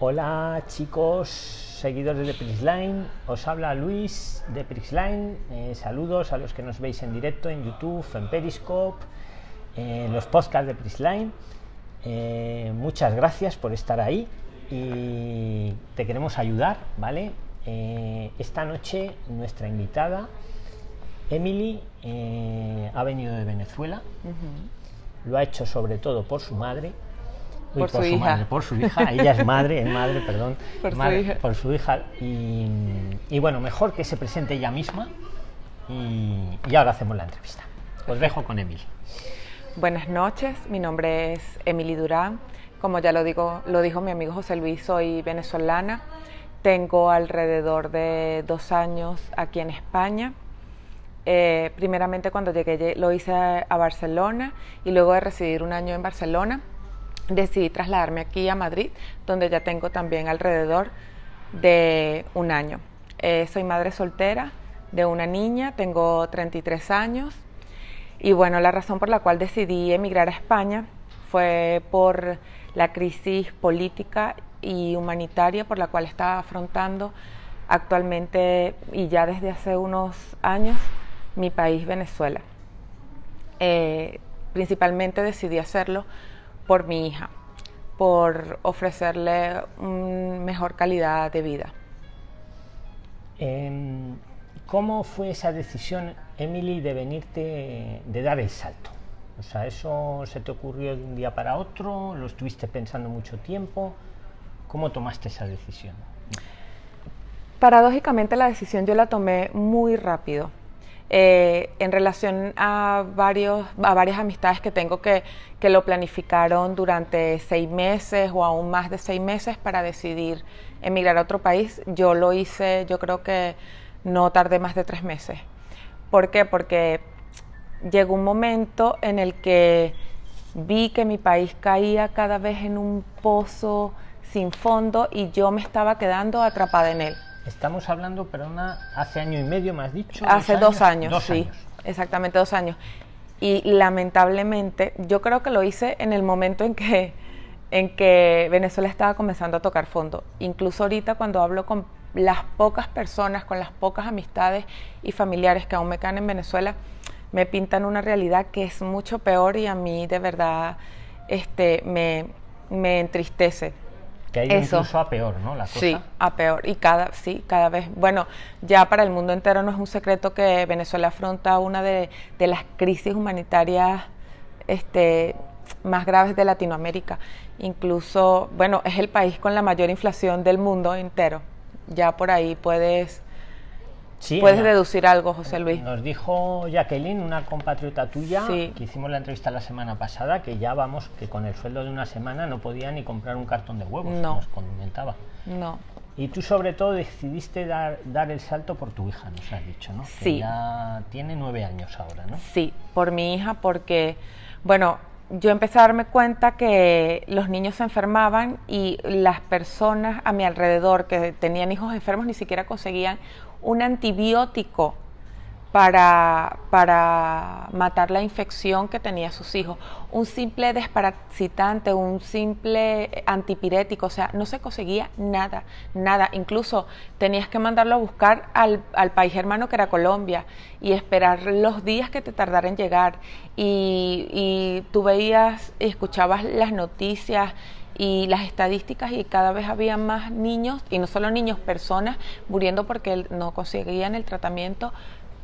Hola chicos, seguidores de Prixline, os habla Luis de Prixline. Eh, saludos a los que nos veis en directo en YouTube, en Periscope, en los podcasts de Prixline. Eh, muchas gracias por estar ahí y te queremos ayudar, ¿vale? Eh, esta noche nuestra invitada, Emily, ha venido de Venezuela. Lo ha hecho sobre todo por su madre, por, su, hija. Madre, por su hija, ella es madre, es madre, perdón, por, madre, su hija. por su hija. Y, y, bueno, mejor que se presente ella misma y, y, ahora hacemos la entrevista. Os dejo con Emily. Buenas noches, mi nombre es Emily Durán. Como ya lo, digo, lo dijo mi amigo José Luis, soy venezolana. Tengo alrededor de dos años aquí en España. Eh, primeramente cuando llegué lo hice a Barcelona y luego de residir un año en Barcelona decidí trasladarme aquí a Madrid, donde ya tengo también alrededor de un año. Eh, soy madre soltera de una niña, tengo 33 años y bueno, la razón por la cual decidí emigrar a España fue por la crisis política y humanitaria por la cual está afrontando actualmente y ya desde hace unos años mi país Venezuela. Eh, principalmente decidí hacerlo por mi hija, por ofrecerle una mejor calidad de vida. Eh, ¿Cómo fue esa decisión, Emily, de venirte, de dar el salto? O sea, ¿eso se te ocurrió de un día para otro? ¿Lo estuviste pensando mucho tiempo? ¿Cómo tomaste esa decisión? Paradójicamente la decisión yo la tomé muy rápido. Eh, en relación a, varios, a varias amistades que tengo que, que lo planificaron durante seis meses o aún más de seis meses para decidir emigrar a otro país, yo lo hice, yo creo que no tardé más de tres meses. ¿Por qué? Porque llegó un momento en el que vi que mi país caía cada vez en un pozo sin fondo y yo me estaba quedando atrapada en él. Estamos hablando, perdona, hace año y medio, me has dicho. Hace dos años, dos sí, años. exactamente dos años. Y lamentablemente, yo creo que lo hice en el momento en que, en que Venezuela estaba comenzando a tocar fondo. Incluso ahorita cuando hablo con las pocas personas, con las pocas amistades y familiares que aún me quedan en Venezuela, me pintan una realidad que es mucho peor y a mí de verdad este, me, me entristece que hay Eso. incluso a peor, ¿no? La cosa. Sí, a peor. Y cada, sí, cada vez. Bueno, ya para el mundo entero no es un secreto que Venezuela afronta una de, de las crisis humanitarias este, más graves de Latinoamérica. Incluso, bueno, es el país con la mayor inflación del mundo entero. Ya por ahí puedes, Sí, puedes Ana, deducir algo, José Luis. Nos dijo Jacqueline, una compatriota tuya, Sí. que hicimos la entrevista la semana pasada, que ya vamos, que con el sueldo de una semana no podía ni comprar un cartón de huevos, No. nos comentaba. No. Y tú sobre todo decidiste dar, dar el salto por tu hija, nos has dicho, ¿no? Que Sí. ya tiene nueve años ahora, ¿no? Sí, por mi hija, porque, bueno, yo empecé a darme cuenta que los niños se enfermaban y las personas a mi alrededor que tenían hijos enfermos ni siquiera conseguían un antibiótico para, para matar la infección que tenía sus hijos. Un simple desparasitante, un simple antipirético, o sea, no se conseguía nada, nada. Incluso tenías que mandarlo a buscar al, al país hermano que era Colombia y esperar los días que te tardara en llegar. Y, y tú veías escuchabas las noticias y las estadísticas y cada vez había más niños, y no solo niños, personas muriendo porque no conseguían el tratamiento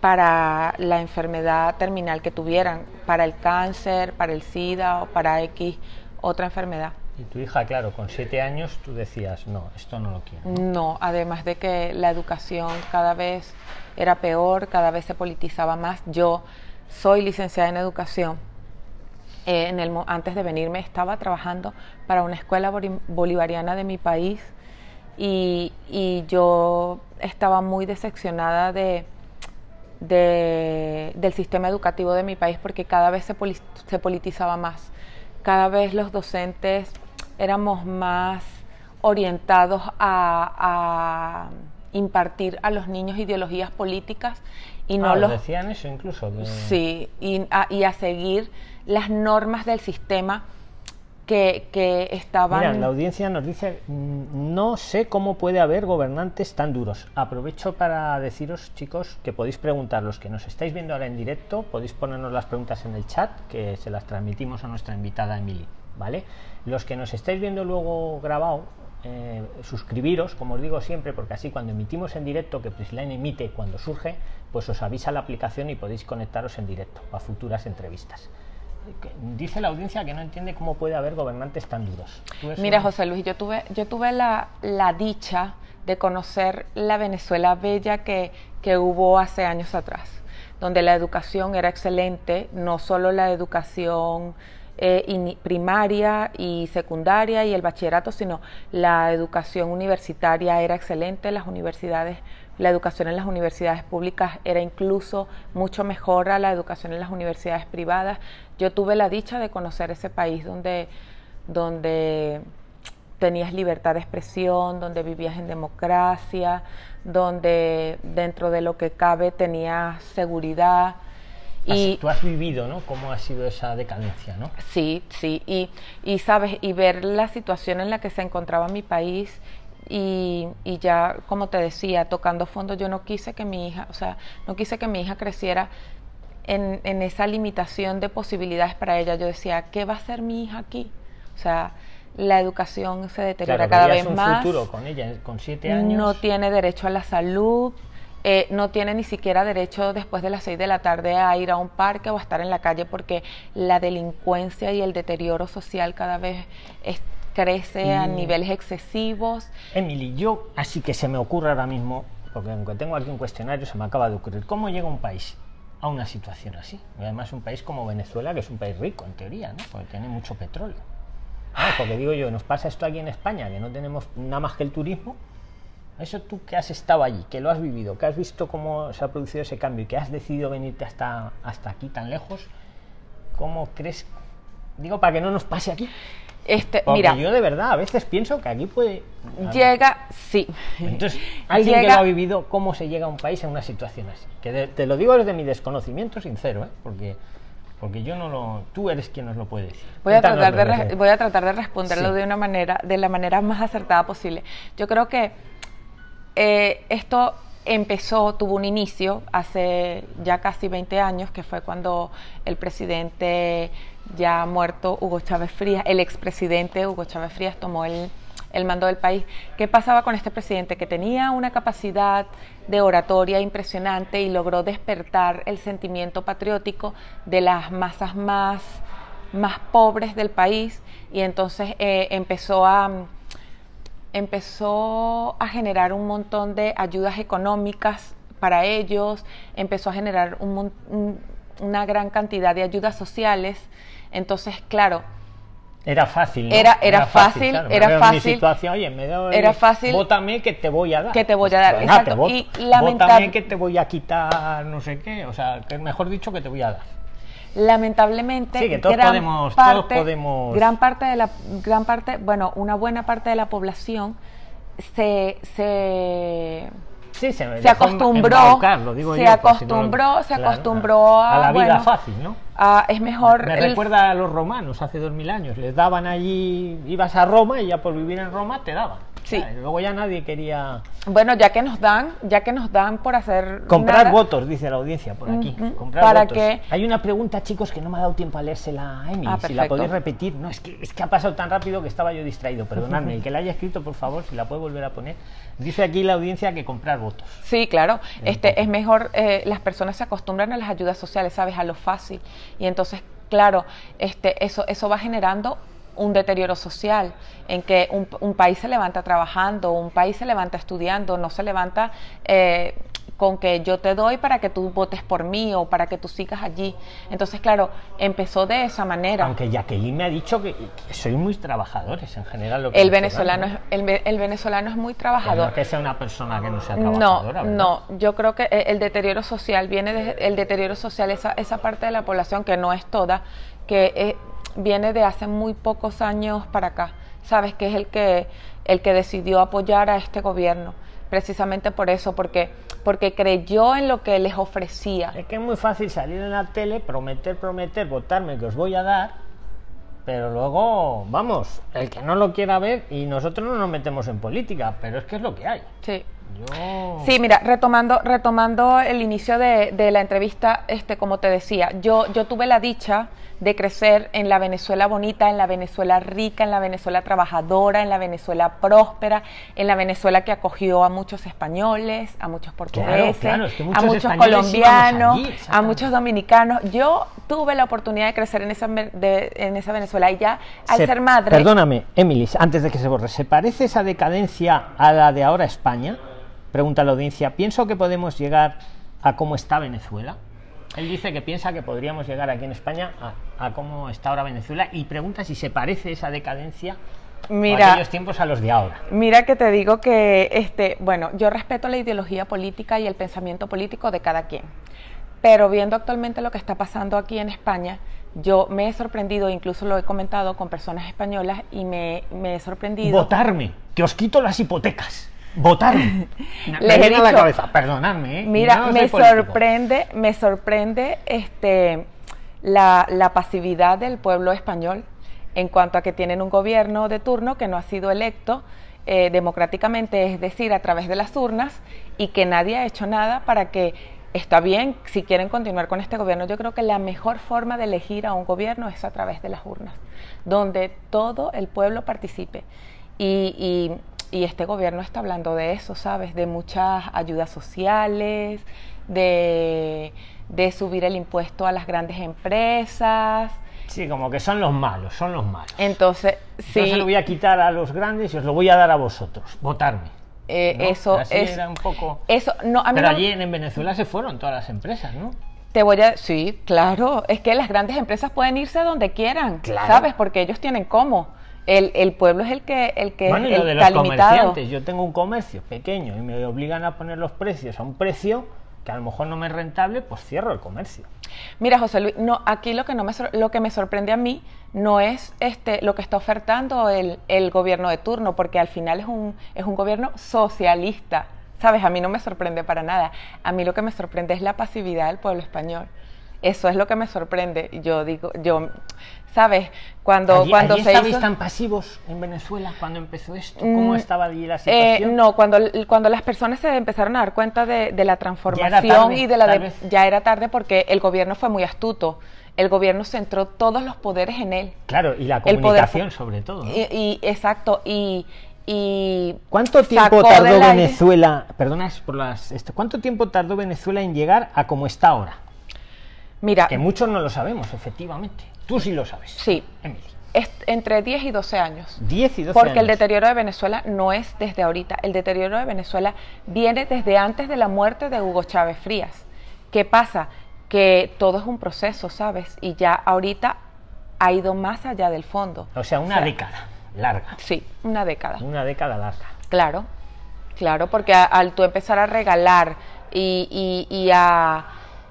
para la enfermedad terminal que tuvieran, para el cáncer, para el SIDA o para X otra enfermedad. Y tu hija, claro, con siete años tú decías, no, esto no lo quiero. ¿no? No, además de que la educación cada vez era peor, cada vez se politizaba más. Yo soy licenciada en educación. Eh, antes de venirme estaba trabajando para una escuela bolivariana de mi país y, yo estaba muy decepcionada de, de- del sistema educativo de mi país porque cada vez se, poli- se politizaba más. Cada vez los docentes éramos más orientados a impartir a los niños ideologías políticas y no Ah, ¿os los decían eso incluso. Sí, y a, y a seguir las normas del sistema que, que estaban... Mira, la audiencia nos dice, "Mm, no sé cómo puede haber gobernantes tan duros. Aprovecho para deciros, chicos, que podéis preguntar, los que nos estáis viendo ahora en directo, podéis ponernos las preguntas en el chat, que se las transmitimos a nuestra invitada Emily, ¿vale? Los que nos estáis viendo luego grabado, eh, suscribiros, como os digo siempre, porque así cuando emitimos en directo, que Prisline emite cuando surge, pues os avisa la aplicación y podéis conectaros en directo a futuras entrevistas. Dice la audiencia que no entiende cómo puede haber gobernantes tan duros. ¿Tú eso- Mira, José Luis, yo tuve, yo tuve la, la dicha de conocer la Venezuela bella que, que hubo hace años atrás, donde la educación era excelente, no solo la educación eh, primaria y secundaria y el bachillerato, sino la educación universitaria era excelente, las universidades, la educación en las universidades públicas era incluso mucho mejor a la educación en las universidades privadas. Yo tuve la dicha de conocer ese país donde, donde tenías libertad de expresión, donde vivías en democracia, donde dentro de lo que cabe tenías seguridad. Y tú has vivido, ¿no? ¿Cómo ha sido esa decadencia, ¿no? sí, sí, y, y sabes, y ver la situación en la que se encontraba mi país y, y ya, como te decía, tocando fondo, yo no quise que mi hija, o sea, no quise que mi hija creciera en, en esa limitación de posibilidades para ella. Yo decía, ¿qué va a hacer mi hija aquí? O sea, la educación se deteriora Claro, cada vez un más futuro con ella, con siete años. no tiene derecho a la salud, eh, no tiene ni siquiera derecho después de las 6 de la tarde a ir a un parque o a estar en la calle porque la delincuencia y el deterioro social cada vez es- crece a Y- niveles excesivos. Emily, yo así que se me ocurre ahora mismo, porque aunque tengo aquí un cuestionario, se me acaba de ocurrir, ¿cómo llega un país a una situación así? Y además un país como Venezuela, que es un país rico en teoría, ¿no? Porque tiene mucho petróleo. Ah, porque digo yo, nos pasa esto aquí en España, que no tenemos nada más que el turismo. Eso tú que has estado allí, que lo has vivido, que has visto cómo se ha producido ese cambio y que has decidido venirte hasta, hasta aquí tan lejos, ¿cómo crees? Digo, para que no nos pase aquí. Este, Porque mira, yo de verdad a veces pienso que aquí puede... llega, sí. Entonces, alguien que lo ha vivido, ¿cómo se llega a un país en una situación así? Que de- te lo digo desde mi desconocimiento sincero, ¿eh? porque, porque yo no lo... Tú eres quien nos lo puede decir. Voy a, tratar de, voy a tratar de responderlo Sí. de una manera, de la manera más acertada posible. Yo creo que eh, esto empezó, tuvo un inicio hace ya casi 20 años, que fue cuando el presidente ya muerto, Hugo Chávez Frías, el expresidente Hugo Chávez Frías tomó el, el mando del país. ¿Qué pasaba con este presidente? Que tenía una capacidad de oratoria impresionante y logró despertar el sentimiento patriótico de las masas más, más pobres del país y entonces eh, empezó a empezó a generar un montón de ayudas económicas para ellos, empezó a generar un un- una gran cantidad de ayudas sociales. Entonces, claro, Era fácil, ¿no? Era- era fácil, claro, era mi fácil. situación, oye, me doy, Era fácil. Vótame que te voy a dar. Que te voy a dar, venga, exacto, te voto. y lamentab- Vótame que te voy a quitar no sé qué, o sea, que mejor dicho que te voy a dar. Lamentablemente Sí, que todos gran podemos- todos parte, podemos- gran parte de la gran parte, bueno, una buena parte de la población se se Sí, se, se acostumbró, digo se yo, por si no lo- acostumbró, se claro, acostumbró a, a la vida bueno, fácil, ¿no? a- es mejor Me el- recuerda a los romanos hace dos mil años. Les daban allí, ibas a Roma y ya por vivir en Roma te daban. Sí. Claro, luego ya nadie quería bueno, ya que nos dan, ya que nos dan por hacer comprar nada, votos, dice la audiencia por aquí. Comprar ¿Para votos. qué? Hay una pregunta, chicos, que no me ha dado tiempo a leérsela a Emily. Ah, si la podéis repetir. No, es que, es que ha pasado tan rápido que estaba yo distraído. Perdonadme. El que la haya escrito, por favor, si la puede volver a poner. Dice aquí la audiencia que comprar votos. Sí, claro. Este es mejor. eh, las personas se acostumbran a las ayudas sociales, sabes, a lo fácil y entonces, claro, este, eso, eso va generando un deterioro social en que un, un país se levanta trabajando, un país se levanta estudiando, no se levanta eh, con que yo te doy para que tú votes por mí o para que tú sigas allí. Entonces, claro, empezó de esa manera. Aunque Jacqueline me ha dicho que, que sois muy trabajadores en general. los El venezolano, es, el, el venezolano es muy no trabajador. es que sea una persona que no sea No, trabajadora. ¿verdad? no, yo creo que el, el deterioro social viene de, el deterioro social, esa, esa parte de la población que no es toda, que eh, viene de hace muy pocos años para acá, sabes que es el que el que decidió apoyar a este gobierno, precisamente por eso, porque porque creyó en lo que les ofrecía. Es que es muy fácil salir en la tele, prometer, prometer, votarme que os voy a dar pero luego, vamos, el que no lo quiera ver y nosotros no nos metemos en política, pero es que es lo que hay. Sí. Yo... Sí, mira, retomando, retomando el inicio de, de la entrevista, este, como te decía, yo, yo tuve la dicha de crecer en la Venezuela bonita, en la Venezuela rica, en la Venezuela trabajadora, en la Venezuela próspera, en la Venezuela que acogió a muchos españoles, a muchos portugueses, claro, es que muchos a muchos colombianos, allí, a muchos dominicanos. Yo tuve la oportunidad de crecer en esa, de- en esa Venezuela y ya al Se- ser madre... Perdóname, Emily, antes de que se borre, ¿se parece esa decadencia a la de ahora España? Pregunta la audiencia. Pienso que podemos llegar a cómo está Venezuela. Él dice que piensa que podríamos llegar aquí en España a, a cómo está ahora Venezuela y pregunta si se parece esa decadencia Mira, a aquellos tiempos a los de ahora. Mira que te digo que, este, bueno, yo respeto la ideología política y el pensamiento político de cada quien, pero viendo actualmente lo que está pasando aquí en España, yo me he sorprendido, incluso lo he comentado con personas españolas y me, me he sorprendido. Votarme, que os quito las hipotecas. Votarme. Me Les he a la dicho- cabeza, perdonadme. ¿eh? Mira, No me político. sorprende, me sorprende este, la, la pasividad del pueblo español en cuanto a que tienen un gobierno de turno que no ha sido electo eh, democráticamente, es decir, a través de las urnas, y que nadie ha hecho nada para que, está bien, si quieren continuar con este gobierno, yo creo que la mejor forma de elegir a un gobierno es a través de las urnas, donde todo el pueblo participe. Y, y- y este gobierno está hablando de eso, ¿sabes? De muchas ayudas sociales, de, de subir el impuesto a las grandes empresas. Sí, como que son los malos, son los malos. Entonces, sí, Yo se lo voy a quitar a los grandes y os lo voy a dar a vosotros. Votarme. eh, ¿no? eso Así es... era un poco. Eso, no, a mí Pero no- allí en, en Venezuela se fueron todas las empresas, ¿no? Te voy a... Sí, claro, es que las grandes empresas pueden irse donde quieran, Claro. ¿sabes? Porque ellos tienen cómo. El, el pueblo es el que, el que bueno, y el lo de que los está limitado. comerciantes. Yo tengo un comercio pequeño y me obligan a poner los precios a un precio que a lo mejor no me es rentable, pues cierro el comercio. Mira, José Luis, no, aquí lo que, no me, lo que me sorprende a mí no es este, lo que está ofertando el, el gobierno de turno, porque al final es un, es un gobierno socialista. ¿Sabes? A mí no me sorprende para nada. A mí lo que me sorprende es la pasividad del pueblo español. Eso es lo que me sorprende. Yo digo, yo, ¿sabes? Cuando, allí, cuando allí se estabais hizo... tan pasivos en Venezuela cuando empezó esto? ¿Cómo Mm, estaba allí la Eh, situación? no, cuando, cuando las personas se empezaron a dar cuenta de, de la transformación tarde, y de la de- ya era tarde porque el gobierno fue muy astuto. El gobierno centró todos los poderes en él. Claro, y la poder comunicación sobre todo. ¿no? Y, y- exacto, y, y ¿Cuánto tiempo tardó Venezuela? Perdona es por las. esto, ¿Cuánto tiempo tardó Venezuela en llegar a como está ahora? Mira, Que muchos no lo sabemos, efectivamente. Tú sí lo sabes. sí, Emily. es entre 10 y 12 años. 10 y 12 Porque el años. deterioro de Venezuela no es desde ahorita. El deterioro de Venezuela viene desde antes de la muerte de Hugo Chávez Frías. ¿Qué pasa? Que todo es un proceso, ¿sabes? Y ya ahorita ha ido más allá del fondo. O sea, una década larga. Sí, una década. Una década larga. Claro, claro, porque a- al tú empezar a regalar y, y- y a,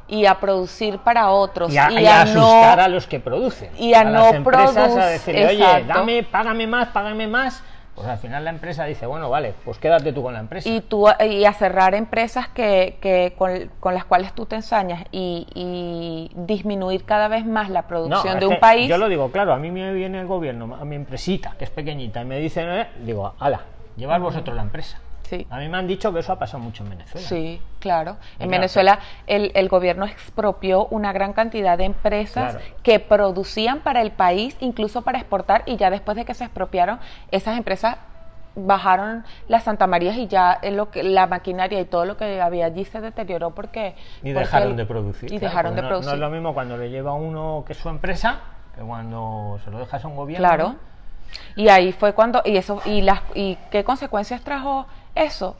y a producir para otros Y a, y y a a no- asustar a los que producen. y a las no empresas a decirle, oye, dame, págame más, págame más. Pues al final la empresa dice, bueno, vale, pues quédate tú con la empresa. y, tú, y a cerrar empresas que, que con, con las cuales tú te ensañas y, y disminuir cada vez más la producción de un país. Yo lo digo, claro, a mí me viene el gobierno, a mi empresita, que es pequeñita, y me dicen, eh, digo, ala, llevad vosotros la empresa. Sí. A mí me han dicho que eso ha pasado mucho en Venezuela. Sí, claro. En Claro. Venezuela el, el gobierno expropió una gran cantidad de empresas Claro. que producían para el país, incluso para exportar, y ya después de que se expropiaron, esas empresas bajaron las Santa Marías y ya en lo que, la maquinaria y todo lo que había allí se deterioró porque... Y porque dejaron el- de producir. Y claro, dejaron de no, producir. No es lo mismo cuando le lleva uno que es su empresa que cuando se lo dejas a un gobierno. Claro. Y ahí fue cuando y eso y las y qué consecuencias trajo eso,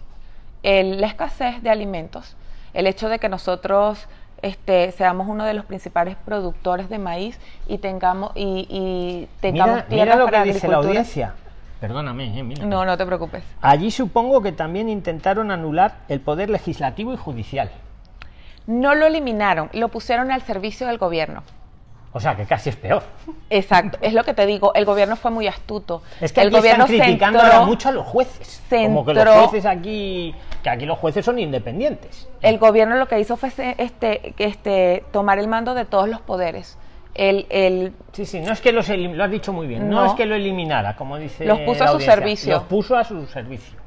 El- la escasez de alimentos, el hecho de que nosotros este, seamos uno de los principales productores de maíz y tengamos y, y tengamos Mira, tierras mira lo para que dice la audiencia. Perdóname, eh, mira. No, no te preocupes. Allí supongo que también intentaron anular el poder legislativo y judicial. No lo eliminaron, lo pusieron al servicio del gobierno. O sea, que casi es peor. Exacto, es lo que te digo, el gobierno fue muy astuto. Es que el aquí gobierno están criticando centró- ahora mucho a los jueces. Como que los jueces aquí, que aquí los jueces son independientes. el gobierno lo que hizo fue este, este, tomar el mando de todos los poderes El, el, Sí, sí, no es que los lo has dicho muy bien, no, No. es que lo eliminara, como dice Los puso la a su servicio. Los puso a su servicio.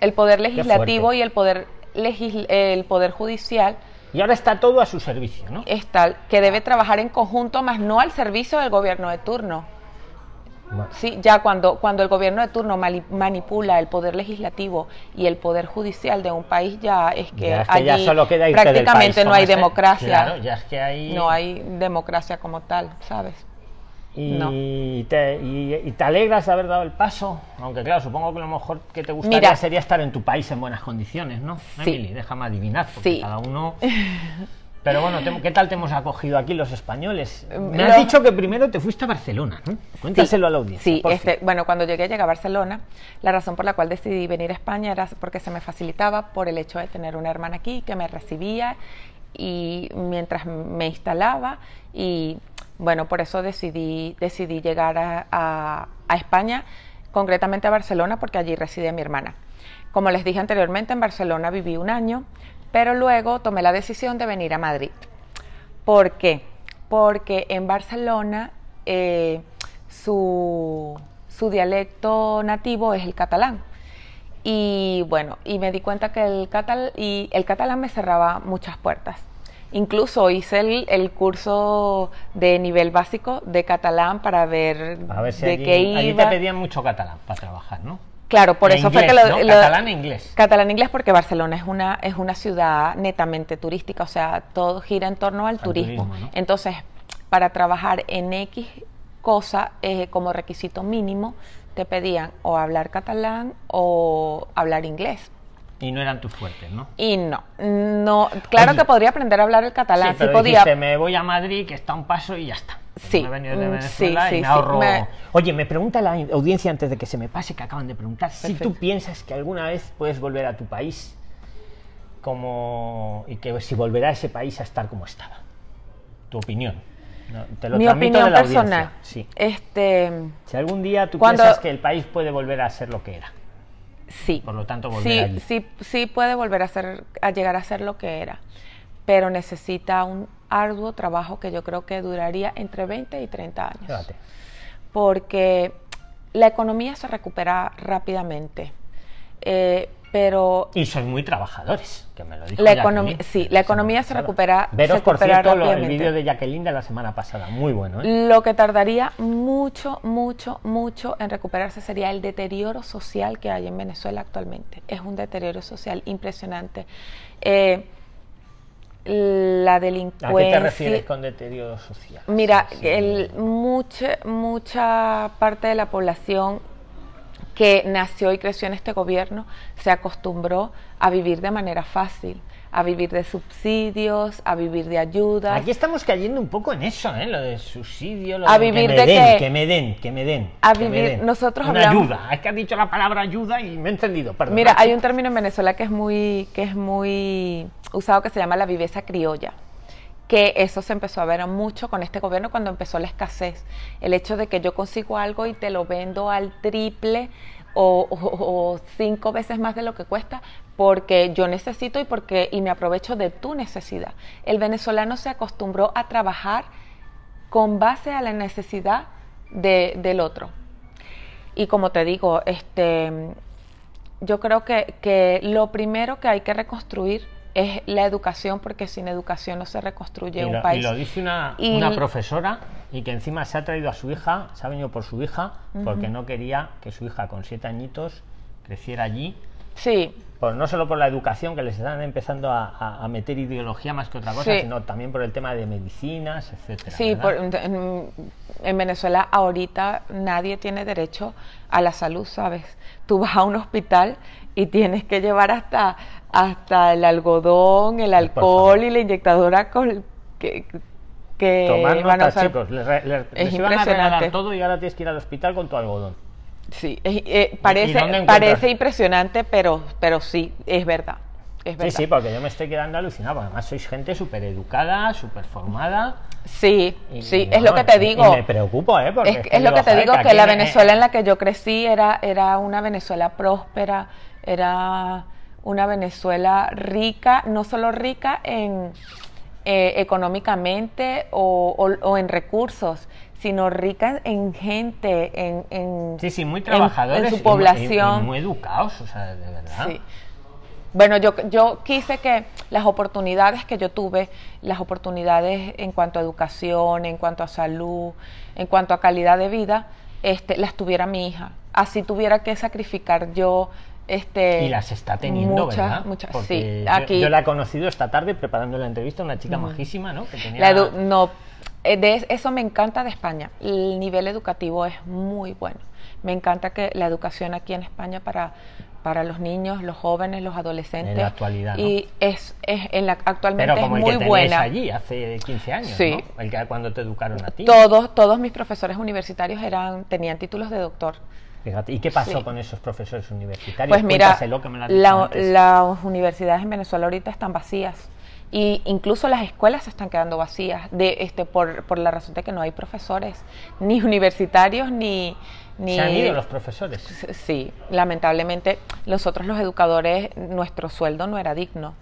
el poder legislativo y el poder, legis- el poder judicial Y ahora está todo a su servicio, ¿no? es tal que debe trabajar en conjunto, más no al servicio del gobierno de turno. Bueno, Sí, ya cuando, cuando el gobierno de turno mali- manipula el poder legislativo y el poder judicial de un país, ya es que, ya es que ya allí solo queda irte del prácticamente país, no hay democracia. Claro, ya es que hay... No hay democracia como tal, ¿sabes? Y, no. te, y, y te alegras de haber dado el paso, aunque claro, supongo que lo mejor que te gustaría Mira. sería estar en tu país en buenas condiciones, ¿no? Sí. Emily, déjame adivinar, porque Sí. cada uno... Pero bueno, ¿qué tal te hemos acogido aquí los españoles? Me has dicho que primero te fuiste a Barcelona, ¿no? Cuéntaselo a la audiencia. Sí, este, bueno, cuando llegué, llegué a Barcelona, la razón por la cual decidí venir a España era porque se me facilitaba por el hecho de tener una hermana aquí que me recibía y mientras me instalaba y bueno, por eso decidí, decidí llegar a, a- España, concretamente a Barcelona, porque allí reside mi hermana. Como les dije anteriormente, en Barcelona viví un año, pero luego tomé la decisión de venir a Madrid. ¿Por qué? Porque en Barcelona eh, su, su dialecto nativo es el catalán. Y bueno, y me di cuenta que el, catal y el catalán me cerraba muchas puertas. Incluso hice el, el curso de nivel básico de catalán para ver, A ver si de allí, qué allí iba. te pedían mucho catalán para trabajar, ¿no? Claro, por E eso fue que lo, ¿no? lo- Catalán e inglés. Catalán e inglés porque Barcelona es una es una ciudad netamente turística, o sea, todo gira en torno al, Al turismo. turismo, ¿no? Entonces, para trabajar en X cosa eh, como requisito mínimo te pedían o hablar catalán o hablar inglés. Y no eran tus fuertes, ¿no? Y no, no, claro Oye. que podría aprender a hablar el catalán, sí, podía. dijiste, me voy a Madrid, que está un paso y ya está. Sí, Me he venido de mm, Venezuela sí, y sí, me ahorro... me- Oye, me pregunta la audiencia antes de que se me pase, que acaban de preguntar, si tú piensas que alguna vez puedes volver a tu país como... y que si volverá a ese país a estar como estaba. Tu opinión. No, te lo Mi opinión de la audiencia. personal. Sí. Este, Si algún día tú Cuando- piensas que el país puede volver a ser lo que era. Sí. Por lo tanto, volver sí, allí. sí, sí puede volver a ser, a llegar a ser lo que era, pero necesita un arduo trabajo que yo creo que duraría entre 20 y 30 años. Fíjate. Porque la economía se recupera rápidamente, eh, pero Y sois muy trabajadores, que me lo dijo La economi- sí, la economía se recupera- Veros, se por recupera cierto, lo- el vídeo de Jacqueline de la semana pasada, muy bueno, ¿eh? Lo que tardaría mucho, mucho, mucho en recuperarse sería el deterioro social que hay en Venezuela actualmente. Es un deterioro social impresionante. Eh, la ¿A delincuencia. qué te refieres con deterioro social? Mira, Sí, sí. el- mucha, mucha parte de la población que nació y creció en este gobierno se acostumbró a vivir de manera fácil, a vivir de subsidios, a vivir de ayudas. Aquí estamos cayendo un poco en eso, ¿eh? Lo de subsidio, lo A de vivir que me de den, que me den, que me den. A me vivir- den. nosotros Una hablamos- ayuda. Es que has dicho la palabra ayuda y me he entendido, perdón. Mira, hay un término en Venezuela que es muy, que es muy usado que se llama la viveza criolla que eso se empezó a ver mucho con este gobierno cuando empezó la escasez. El hecho de que yo consigo algo y te lo vendo al triple o, cinco veces más de lo que cuesta porque yo necesito y porque y me aprovecho de tu necesidad. El venezolano se acostumbró a trabajar con base a la necesidad de- del otro. Y como te digo, este, yo creo que, que lo primero que hay que reconstruir es la educación, porque sin educación no se reconstruye y un lo, país. y lo dice una, Y- una profesora y que encima se ha traído a su hija, se ha venido por su hija, porque no quería que su hija con siete añitos creciera allí. Sí, Pues no solo por la educación, que les están empezando a, a- a meter ideología más que otra cosa, Sí. sino también por el tema de medicinas, etcétera. sí, por- en, en Venezuela ahorita nadie tiene derecho a la salud, ¿sabes? Tú vas a un hospital y tienes que llevar hasta, hasta el algodón, el alcohol y la inyectadora con, que, que Tomar van a usar- chicos. Les, re- les- Es les iban a regalar todo y ahora tienes que ir al hospital con tu algodón. Sí, eh, ¿Y parece, parece impresionante, pero, pero sí, es verdad. Es Sí, verdad. sí, porque yo me estoy quedando alucinado. Además, sois gente súper educada, súper formada. Sí, y- sí, es lo que te digo. Y me preocupo, ¿eh? Porque Es, es es lo que te digo, que, la en- Venezuela en la que yo crecí era, era una Venezuela próspera, era una Venezuela rica, no solo rica en, eh, económicamente o, en recursos, sino rica en gente, en, sí, sí, muy trabajadores, en, su población. muy, educados, o sea, de verdad. Sí. Bueno, yo, yo quise que las oportunidades que yo tuve, las oportunidades en cuanto a educación, en cuanto a salud, en cuanto a calidad de vida, este, las tuviera mi hija. Así tuviera que sacrificar yo este, y las está teniendo, muchas, ¿verdad? Muchas, sí. Aquí, yo, la he conocido esta tarde preparando la entrevista, una chica majísima, ¿no? Que tenía... no, eh, de eso me encanta de España. El nivel educativo es muy bueno. Me encanta que la educación aquí en España para, para los niños, los jóvenes, los adolescentes. En la actualidad. Y es, es en la, actualmente Pero como es muy el que buena. allí hace 15 años, sí. ¿no? El que cuando te educaron a ti. Todos, todos mis profesores universitarios eran, tenían títulos de doctor. ¿Y qué pasó con esos profesores universitarios? Pues mira, las universidades en Venezuela ahorita están vacías y incluso las escuelas se están quedando vacías de este por, por la razón de que no hay profesores ni universitarios ni ni se han ido los profesores. Sí lamentablemente nosotros los educadores nuestro sueldo no era digno.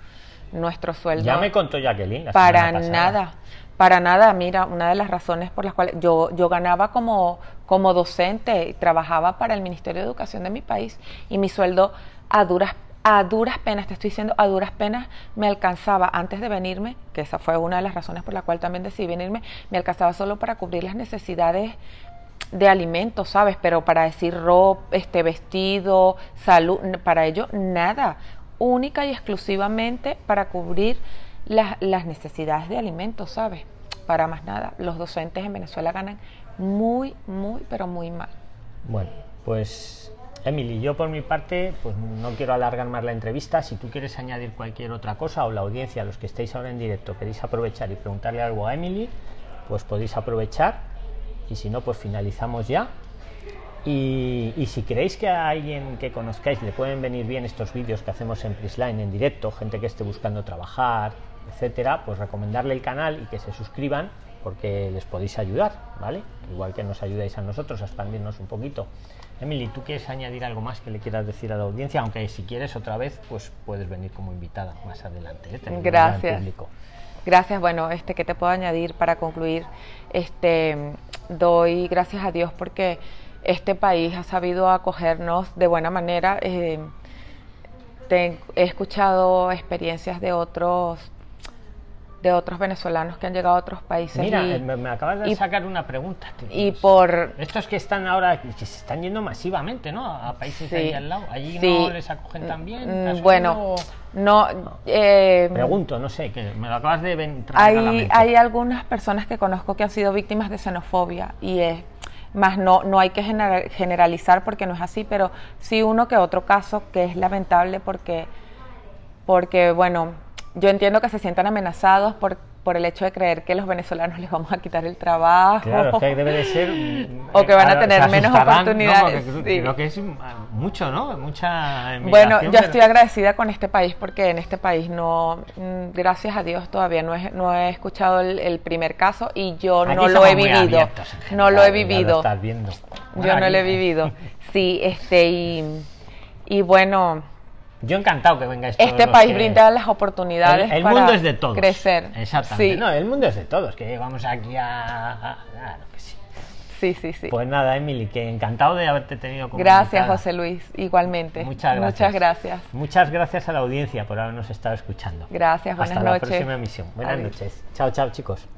Nuestro sueldo ya me contó Jacqueline para nada para nada, mira, una de las razones por las cuales yo, yo ganaba como, como docente, trabajaba para el Ministerio de Educación de mi país y mi sueldo a duras a duras penas, te estoy diciendo, a duras penas me alcanzaba antes de venirme, que esa fue una de las razones por la cual también decidí venirme, me alcanzaba solo para cubrir las necesidades de alimentos, ¿sabes? Pero para decir ropa, este vestido, salud, para ello nada, única y exclusivamente para cubrir las, las necesidades de alimentos, ¿sabes? Para más nada. Los docentes en Venezuela ganan muy, muy, pero muy mal. Bueno, pues Emily, yo por mi parte, pues no quiero alargar más la entrevista. Si tú quieres añadir cualquier otra cosa o la audiencia, los que estéis ahora en directo, queréis aprovechar y preguntarle algo a Emily, pues podéis aprovechar. Y si no, pues finalizamos ya. Y, si creéis que a alguien que conozcáis le pueden venir bien estos vídeos que hacemos en Prisline en directo, gente que esté buscando trabajar, etcétera, pues recomendarle el canal y que se suscriban porque les podéis ayudar, ¿vale? Igual que nos ayudáis a nosotros a expandirnos un poquito. Emily, ¿tú quieres añadir algo más que le quieras decir a la audiencia? Aunque si quieres otra vez, pues puedes venir como invitada más adelante. ¿eh? Gracias. Gracias. Bueno, este que te puedo añadir para concluir, este doy gracias a Dios porque este país ha sabido acogernos de buena manera. Eh, he escuchado experiencias de otros de otros venezolanos que han llegado a otros países. Mira, me, acabas de sacar una pregunta. Y por... Estos que están ahora, que se están yendo masivamente, ¿no? A países ahí al lado. ¿Allí no les acogen tan bien? Mm, bueno, no... Eh, Pregunto, no sé, que me lo acabas de hay, hay algunas personas que conozco que han sido víctimas de xenofobia y es... Más no, no hay que generalizar porque no es así, pero sí uno que otro caso que es lamentable porque, porque bueno, yo entiendo que se sientan amenazados por, por el hecho de creer que los venezolanos les vamos a quitar el trabajo. Claro, que debe de ser... o que van a tener menos oportunidades. Creo que es mucho, ¿no? Mucha Bueno, yo estoy agradecida con este país porque en este país no, mm, gracias a Dios, todavía no he, no he escuchado el, primer caso y yo no lo he vivido. no lo he vivido. yo no lo he vivido. Sí, este, y, y bueno yo encantado que vengáis todos Este país brinda las oportunidades el, el mundo es de todos. crecer. Exactamente. No, el mundo es de todos, que llegamos aquí a... que sí. Sí, sí, sí. Pues nada, Emily, que encantado de haberte tenido como Gracias, José Luis, igualmente. Muchas gracias. Muchas gracias. Muchas gracias a la audiencia por habernos estado escuchando. Gracias, buenas Hasta noches. Hasta la próxima emisión. Buenas noches. Chao, chao, chicos.